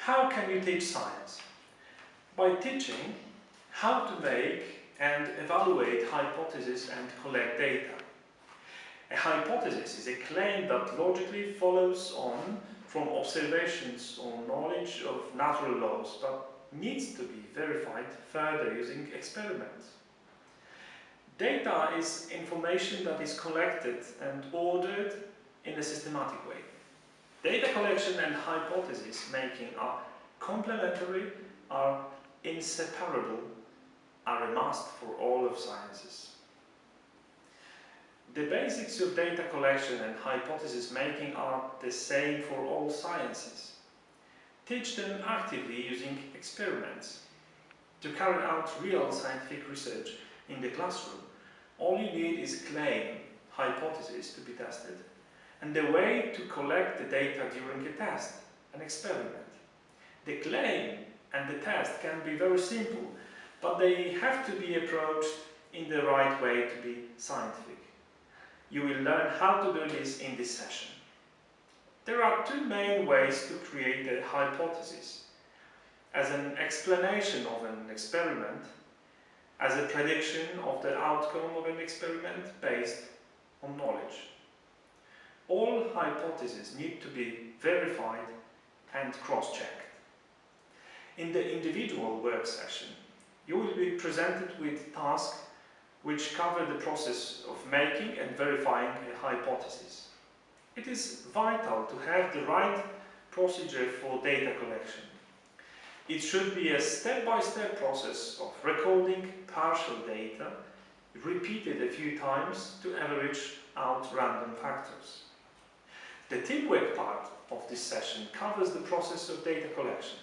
How can you teach science? By teaching how to make and evaluate hypotheses and collect data. A hypothesis is a claim that logically follows on from observations or knowledge of natural laws but needs to be verified further using experiments. Data is information that is collected and ordered in a systematic way. Data collection and hypothesis making are complementary, are inseparable, are a must for all of sciences. The basics of data collection and hypothesis making are the same for all sciences. Teach them actively using experiments. To carry out real scientific research in the classroom, all you need is claim, hypothesis to be tested, and the way to collect the data during a test, an experiment. The claim and the test can be very simple, but they have to be approached in the right way to be scientific. You will learn how to do this in this session. There are two main ways to create a hypothesis. As an explanation of an experiment, as a prediction of the outcome of an experiment based on knowledge. All hypotheses need to be verified and cross-checked. In the individual work session, you will be presented with tasks which cover the process of making and verifying a hypothesis. It is vital to have the right procedure for data collection. It should be a step-by-step -step process of recording partial data, repeated a few times to average out random factors. The teamwork part of this session covers the process of data collection.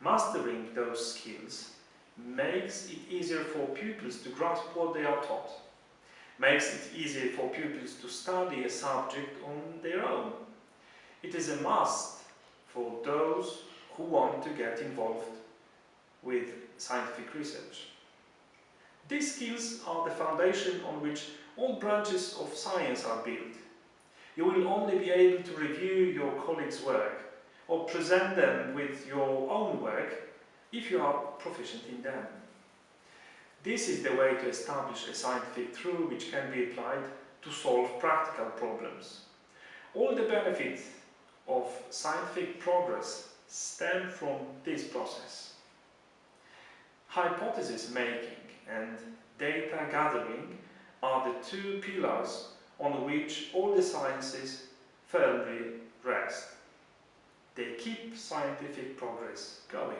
Mastering those skills makes it easier for pupils to grasp what they are taught, makes it easier for pupils to study a subject on their own. It is a must for those who want to get involved with scientific research. These skills are the foundation on which all branches of science are built. You will only be able to review your colleagues' work or present them with your own work if you are proficient in them. This is the way to establish a scientific truth which can be applied to solve practical problems. All the benefits of scientific progress stem from this process. Hypothesis making and data gathering are the two pillars on which all the sciences firmly rest. They keep scientific progress going.